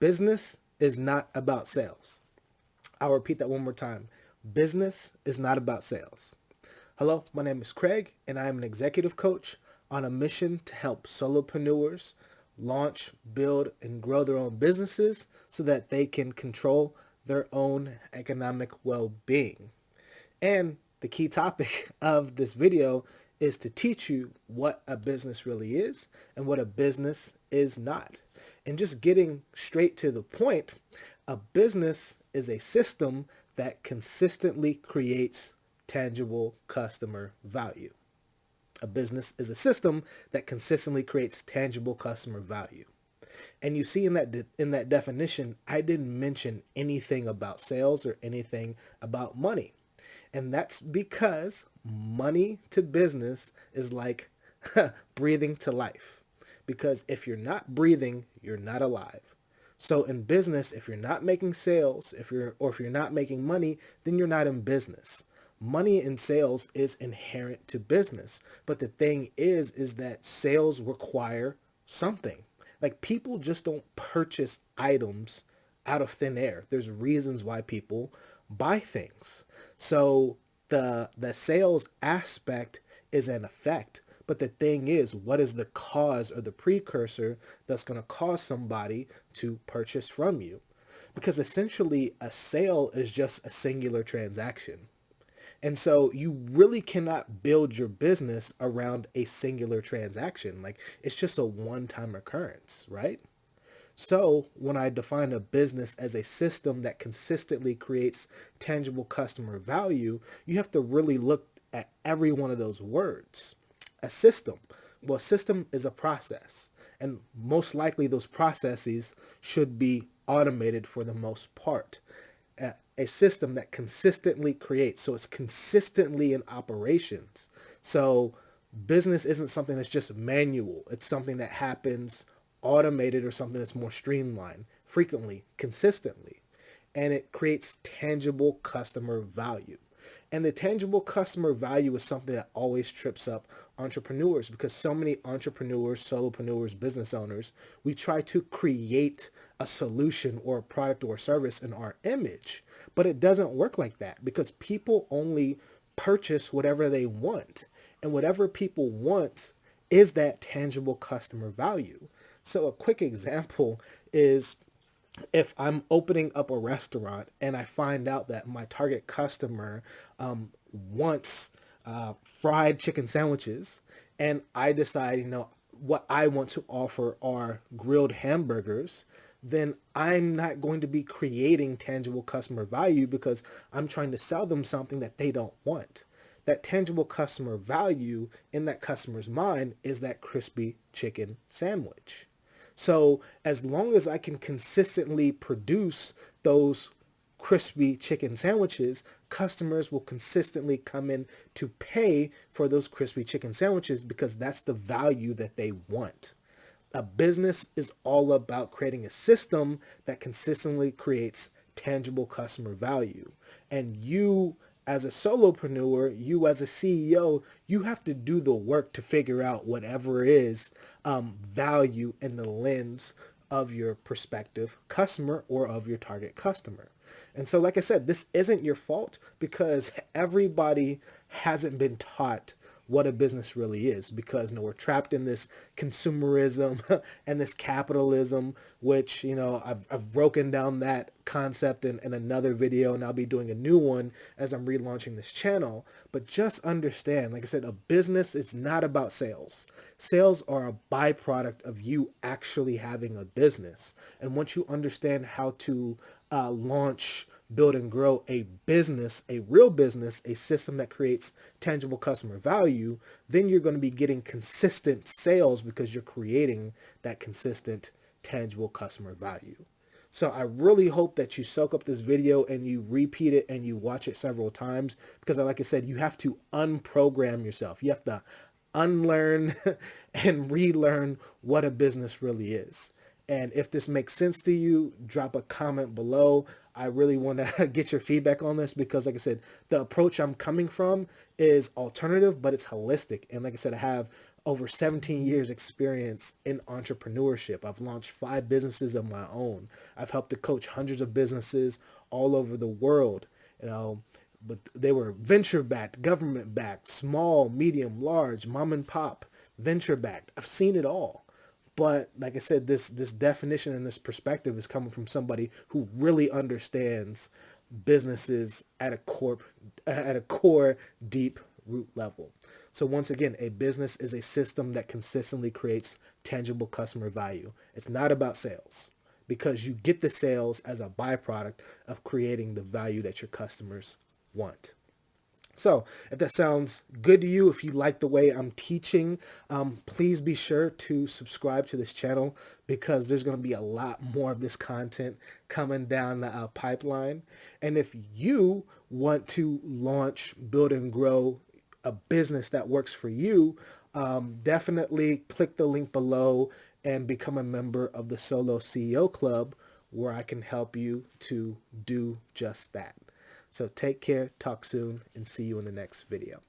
business is not about sales. I'll repeat that one more time. Business is not about sales. Hello, my name is Craig, and I am an executive coach on a mission to help solopreneurs launch, build, and grow their own businesses so that they can control their own economic well-being. And the key topic of this video is to teach you what a business really is and what a business is not. And just getting straight to the point, a business is a system that consistently creates tangible customer value. A business is a system that consistently creates tangible customer value. And you see in that in that definition, I didn't mention anything about sales or anything about money. And that's because money to business is like breathing to life. Because if you're not breathing, you're not alive. So in business, if you're not making sales, if you're or if you're not making money, then you're not in business. Money in sales is inherent to business. But the thing is is that sales require something. Like people just don't purchase items out of thin air. There's reasons why people buy things. So the the sales aspect is an effect. But the thing is, what is the cause or the precursor that's going to cause somebody to purchase from you? Because essentially a sale is just a singular transaction. And so you really cannot build your business around a singular transaction. Like it's just a one-time occurrence, right? So when I define a business as a system that consistently creates tangible customer value, you have to really look at every one of those words. A system. Well, a system is a process. And most likely those processes should be automated for the most part. A system that consistently creates. So it's consistently in operations. So business isn't something that's just manual. It's something that happens automated or something that's more streamlined frequently, consistently, and it creates tangible customer value. And the tangible customer value is something that always trips up entrepreneurs because so many entrepreneurs, solopreneurs, business owners, we try to create a solution or a product or a service in our image, but it doesn't work like that because people only purchase whatever they want. And whatever people want is that tangible customer value. So a quick example is if I'm opening up a restaurant and I find out that my target customer um, wants uh, fried chicken sandwiches and I decide, you know, what I want to offer are grilled hamburgers, then I'm not going to be creating tangible customer value because I'm trying to sell them something that they don't want. That tangible customer value in that customer's mind is that crispy chicken sandwich. So as long as I can consistently produce those crispy chicken sandwiches, customers will consistently come in to pay for those crispy chicken sandwiches because that's the value that they want. A business is all about creating a system that consistently creates tangible customer value. And you as a solopreneur, you as a CEO, you have to do the work to figure out whatever is um, value in the lens of your prospective customer or of your target customer. And so, like I said, this isn't your fault because everybody hasn't been taught what a business really is because you know we're trapped in this consumerism and this capitalism which you know I've, I've broken down that concept in, in another video and I'll be doing a new one as I'm relaunching this channel. But just understand like I said a business is not about sales. Sales are a byproduct of you actually having a business. And once you understand how to uh, launch build and grow a business, a real business, a system that creates tangible customer value, then you're going to be getting consistent sales because you're creating that consistent tangible customer value. So I really hope that you soak up this video and you repeat it and you watch it several times because like I said, you have to unprogram yourself. You have to unlearn and relearn what a business really is. And if this makes sense to you, drop a comment below. I really want to get your feedback on this because like I said, the approach I'm coming from is alternative, but it's holistic. And like I said, I have over 17 years experience in entrepreneurship. I've launched five businesses of my own. I've helped to coach hundreds of businesses all over the world. You know, but they were venture backed, government backed, small, medium, large, mom and pop, venture backed. I've seen it all. But like I said, this this definition and this perspective is coming from somebody who really understands businesses at a corp at a core deep root level. So once again, a business is a system that consistently creates tangible customer value. It's not about sales because you get the sales as a byproduct of creating the value that your customers want. So if that sounds good to you, if you like the way I'm teaching, um, please be sure to subscribe to this channel because there's going to be a lot more of this content coming down the uh, pipeline. And if you want to launch, build and grow a business that works for you, um, definitely click the link below and become a member of the Solo CEO Club where I can help you to do just that. So take care, talk soon, and see you in the next video.